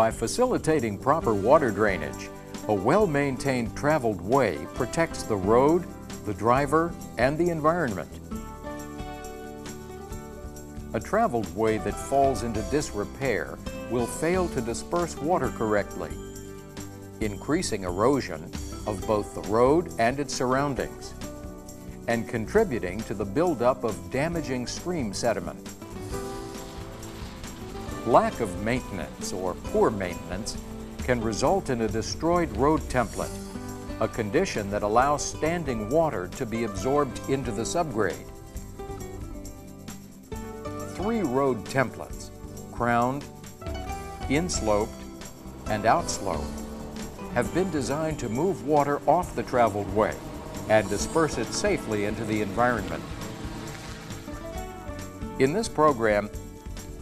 By facilitating proper water drainage, a well-maintained traveled way protects the road, the driver, and the environment. A traveled way that falls into disrepair will fail to disperse water correctly, increasing erosion of both the road and its surroundings, and contributing to the buildup of damaging stream sediment. Lack of maintenance or poor maintenance can result in a destroyed road template, a condition that allows standing water to be absorbed into the subgrade. Three road templates, crowned, insloped, and outsloped, have been designed to move water off the traveled way and disperse it safely into the environment. In this program,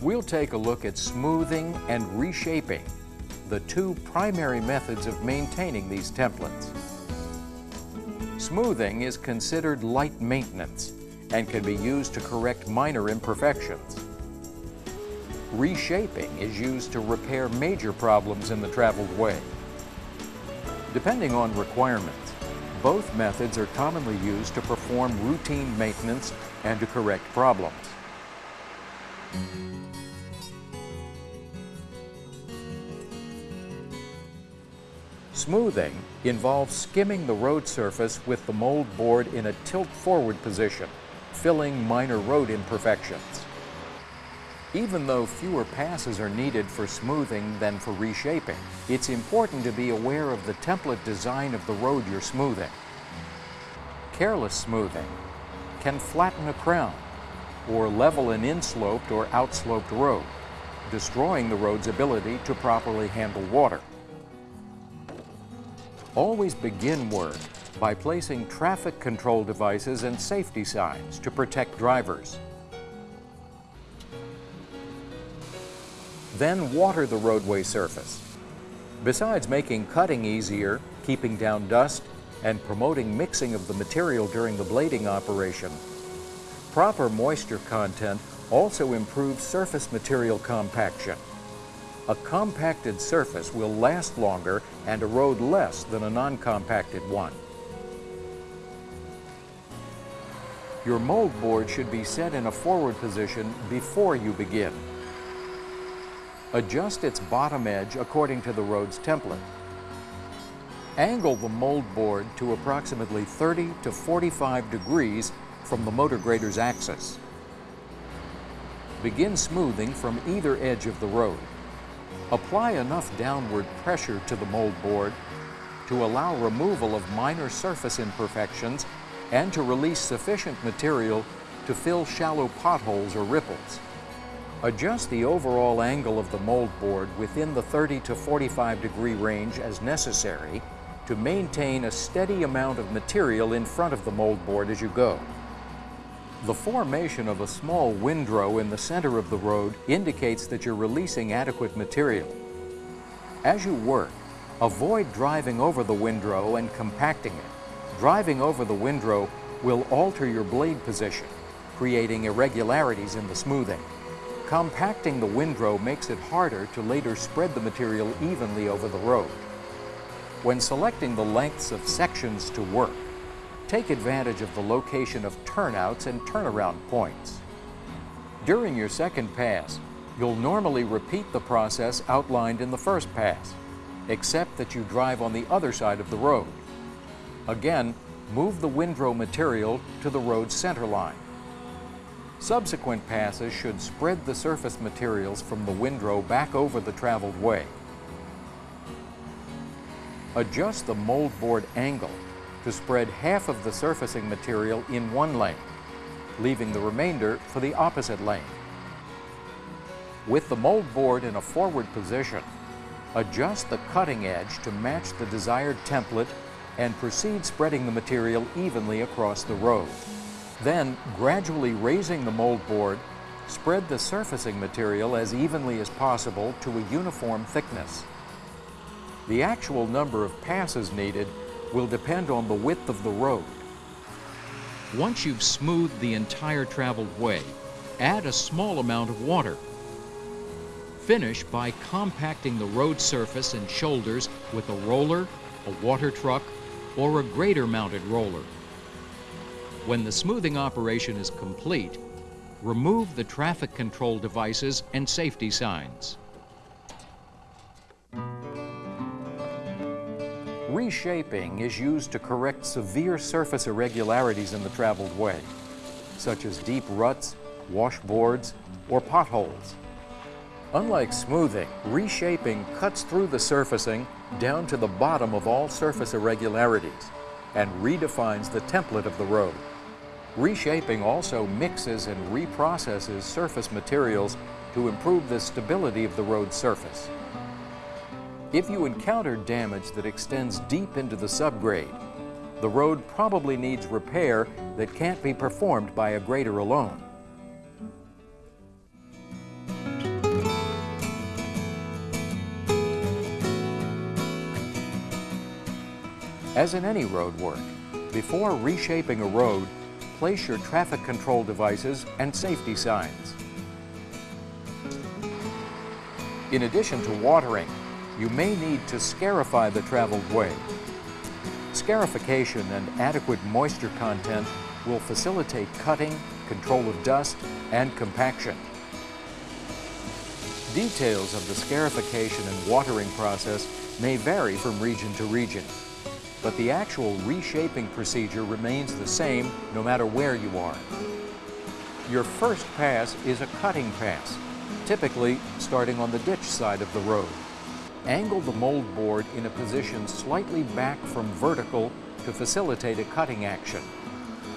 we'll take a look at smoothing and reshaping, the two primary methods of maintaining these templates. Smoothing is considered light maintenance and can be used to correct minor imperfections. Reshaping is used to repair major problems in the traveled way. Depending on requirements, both methods are commonly used to perform routine maintenance and to correct problems. Smoothing involves skimming the road surface with the mold board in a tilt-forward position, filling minor road imperfections. Even though fewer passes are needed for smoothing than for reshaping, it's important to be aware of the template design of the road you're smoothing. Careless smoothing can flatten a crown or level an insloped or outsloped road, destroying the road's ability to properly handle water. Always begin work by placing traffic control devices and safety signs to protect drivers. Then water the roadway surface. Besides making cutting easier, keeping down dust, and promoting mixing of the material during the blading operation, proper moisture content also improves surface material compaction. A compacted surface will last longer and erode less than a non-compacted one. Your mold board should be set in a forward position before you begin. Adjust its bottom edge according to the road's template. Angle the mold board to approximately 30 to 45 degrees from the motor grader's axis. Begin smoothing from either edge of the road. Apply enough downward pressure to the mold board to allow removal of minor surface imperfections and to release sufficient material to fill shallow potholes or ripples. Adjust the overall angle of the mold board within the 30 to 45 degree range as necessary to maintain a steady amount of material in front of the mold board as you go. The formation of a small windrow in the center of the road indicates that you're releasing adequate material. As you work, avoid driving over the windrow and compacting it. Driving over the windrow will alter your blade position, creating irregularities in the smoothing. Compacting the windrow makes it harder to later spread the material evenly over the road. When selecting the lengths of sections to work, take advantage of the location of turnouts and turnaround points. During your second pass, you'll normally repeat the process outlined in the first pass, except that you drive on the other side of the road. Again, move the windrow material to the road's center line. Subsequent passes should spread the surface materials from the windrow back over the traveled way. Adjust the moldboard angle to spread half of the surfacing material in one lane, leaving the remainder for the opposite lane. With the mold board in a forward position, adjust the cutting edge to match the desired template and proceed spreading the material evenly across the road. Then, gradually raising the mold board, spread the surfacing material as evenly as possible to a uniform thickness. The actual number of passes needed will depend on the width of the road. Once you've smoothed the entire traveled way, add a small amount of water. Finish by compacting the road surface and shoulders with a roller, a water truck, or a grader mounted roller. When the smoothing operation is complete, remove the traffic control devices and safety signs. Reshaping is used to correct severe surface irregularities in the traveled way, such as deep ruts, washboards, or potholes. Unlike smoothing, reshaping cuts through the surfacing down to the bottom of all surface irregularities and redefines the template of the road. Reshaping also mixes and reprocesses surface materials to improve the stability of the road surface. If you encounter damage that extends deep into the subgrade, the road probably needs repair that can't be performed by a grader alone. As in any road work, before reshaping a road, place your traffic control devices and safety signs. In addition to watering, you may need to scarify the traveled way. Scarification and adequate moisture content will facilitate cutting, control of dust, and compaction. Details of the scarification and watering process may vary from region to region but the actual reshaping procedure remains the same no matter where you are. Your first pass is a cutting pass, typically starting on the ditch side of the road. Angle the mold board in a position slightly back from vertical to facilitate a cutting action.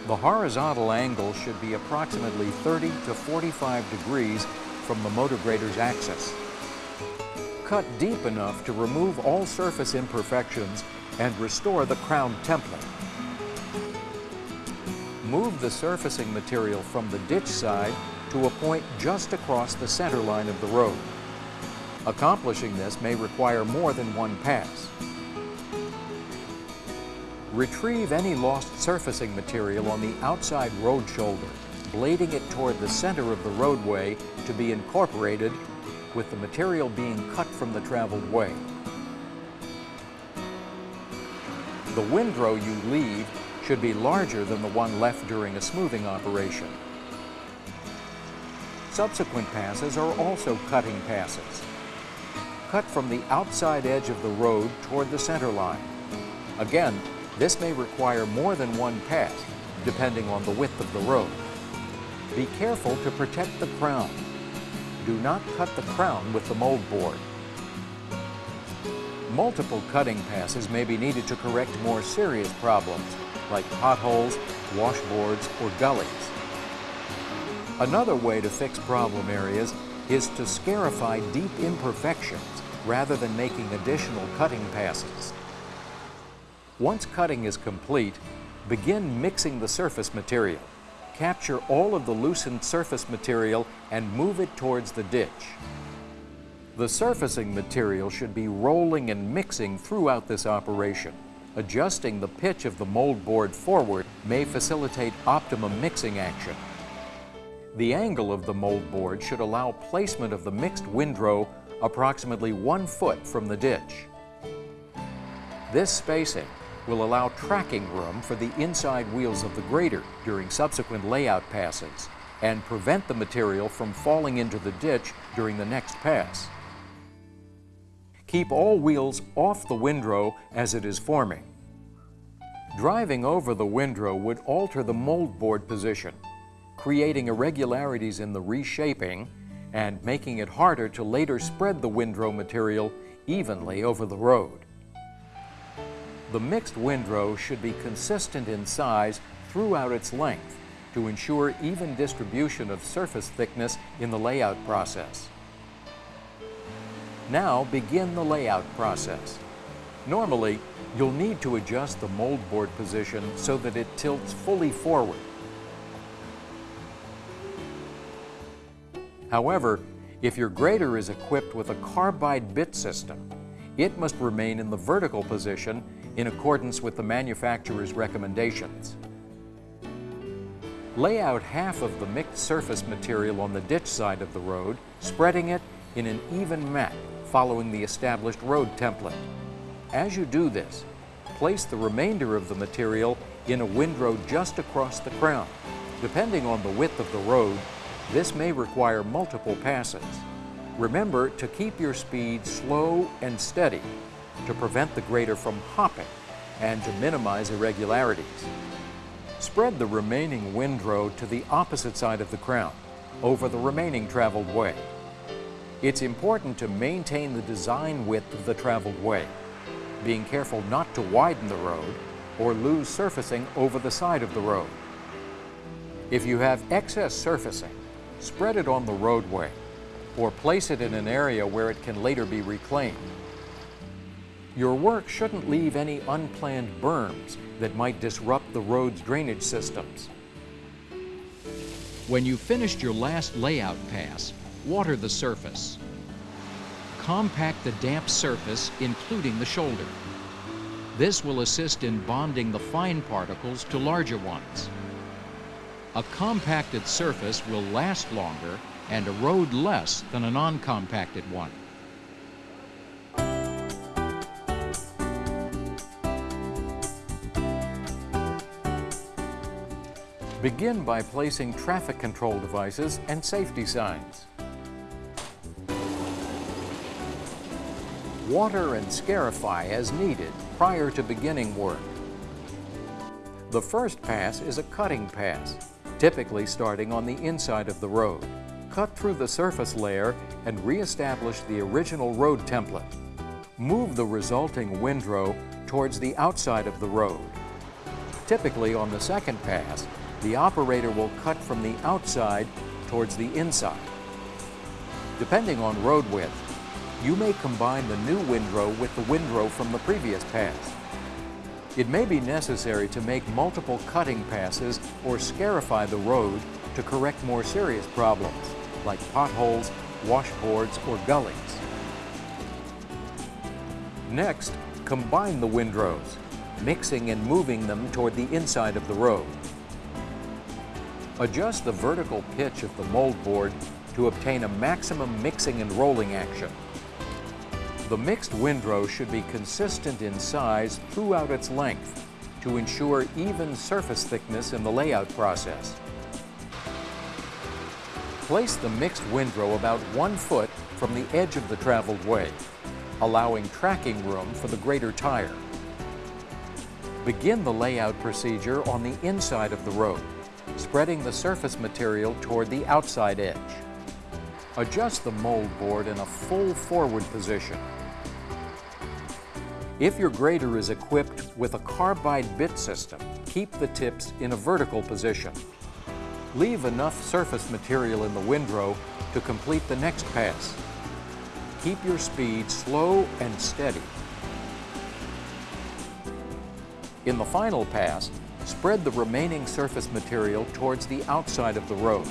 The horizontal angle should be approximately 30 to 45 degrees from the motor grader's axis. Cut deep enough to remove all surface imperfections and restore the crown template. Move the surfacing material from the ditch side to a point just across the center line of the road. Accomplishing this may require more than one pass. Retrieve any lost surfacing material on the outside road shoulder, blading it toward the center of the roadway to be incorporated with the material being cut from the traveled way. The windrow you leave should be larger than the one left during a smoothing operation. Subsequent passes are also cutting passes. Cut from the outside edge of the road toward the center line. Again, this may require more than one pass, depending on the width of the road. Be careful to protect the crown. Do not cut the crown with the mold board. Multiple cutting passes may be needed to correct more serious problems, like potholes, washboards, or gullies. Another way to fix problem areas is to scarify deep imperfections rather than making additional cutting passes. Once cutting is complete, begin mixing the surface material. Capture all of the loosened surface material and move it towards the ditch. The surfacing material should be rolling and mixing throughout this operation. Adjusting the pitch of the mold board forward may facilitate optimum mixing action. The angle of the mold board should allow placement of the mixed windrow approximately one foot from the ditch. This spacing will allow tracking room for the inside wheels of the grader during subsequent layout passes and prevent the material from falling into the ditch during the next pass. Keep all wheels off the windrow as it is forming. Driving over the windrow would alter the mold board position, creating irregularities in the reshaping and making it harder to later spread the windrow material evenly over the road. The mixed windrow should be consistent in size throughout its length to ensure even distribution of surface thickness in the layout process. Now begin the layout process. Normally, you'll need to adjust the moldboard position so that it tilts fully forward. However, if your grader is equipped with a carbide bit system, it must remain in the vertical position in accordance with the manufacturer's recommendations. Lay out half of the mixed surface material on the ditch side of the road, spreading it in an even mat following the established road template. As you do this, place the remainder of the material in a windrow just across the crown. Depending on the width of the road, this may require multiple passes. Remember to keep your speed slow and steady to prevent the grader from hopping and to minimize irregularities. Spread the remaining windrow to the opposite side of the crown, over the remaining traveled way. It's important to maintain the design width of the traveled way, being careful not to widen the road or lose surfacing over the side of the road. If you have excess surfacing, spread it on the roadway or place it in an area where it can later be reclaimed. Your work shouldn't leave any unplanned berms that might disrupt the road's drainage systems. When you've finished your last layout pass, water the surface. Compact the damp surface, including the shoulder. This will assist in bonding the fine particles to larger ones. A compacted surface will last longer and erode less than a non-compacted one. Begin by placing traffic control devices and safety signs. Water and scarify as needed prior to beginning work. The first pass is a cutting pass, typically starting on the inside of the road. Cut through the surface layer and re-establish the original road template. Move the resulting windrow towards the outside of the road. Typically on the second pass, the operator will cut from the outside towards the inside. Depending on road width, you may combine the new windrow with the windrow from the previous pass. It may be necessary to make multiple cutting passes or scarify the road to correct more serious problems, like potholes, washboards, or gullies. Next, combine the windrows, mixing and moving them toward the inside of the road. Adjust the vertical pitch of the mold board to obtain a maximum mixing and rolling action. The mixed windrow should be consistent in size throughout its length to ensure even surface thickness in the layout process. Place the mixed windrow about one foot from the edge of the traveled way, allowing tracking room for the grader tire. Begin the layout procedure on the inside of the road spreading the surface material toward the outside edge. Adjust the mold board in a full forward position. If your grader is equipped with a carbide bit system, keep the tips in a vertical position. Leave enough surface material in the windrow to complete the next pass. Keep your speed slow and steady. In the final pass, Spread the remaining surface material towards the outside of the road.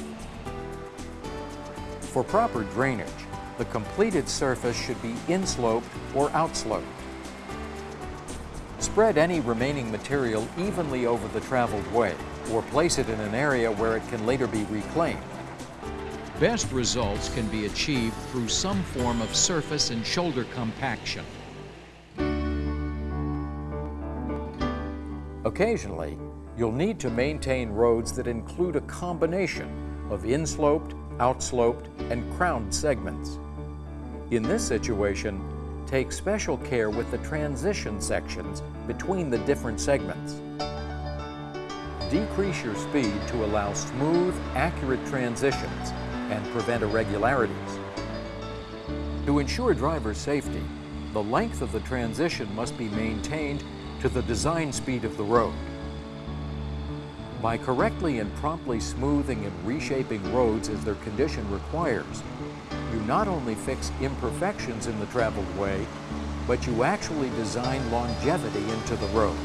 For proper drainage, the completed surface should be insloped or outsloped. Spread any remaining material evenly over the traveled way, or place it in an area where it can later be reclaimed. Best results can be achieved through some form of surface and shoulder compaction. Occasionally, you'll need to maintain roads that include a combination of insloped, outsloped, and crowned segments. In this situation, take special care with the transition sections between the different segments. Decrease your speed to allow smooth, accurate transitions and prevent irregularities. To ensure driver safety, the length of the transition must be maintained to the design speed of the road. By correctly and promptly smoothing and reshaping roads as their condition requires, you not only fix imperfections in the traveled way, but you actually design longevity into the road.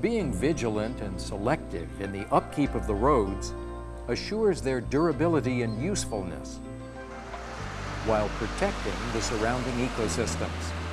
Being vigilant and selective in the upkeep of the roads assures their durability and usefulness while protecting the surrounding ecosystems.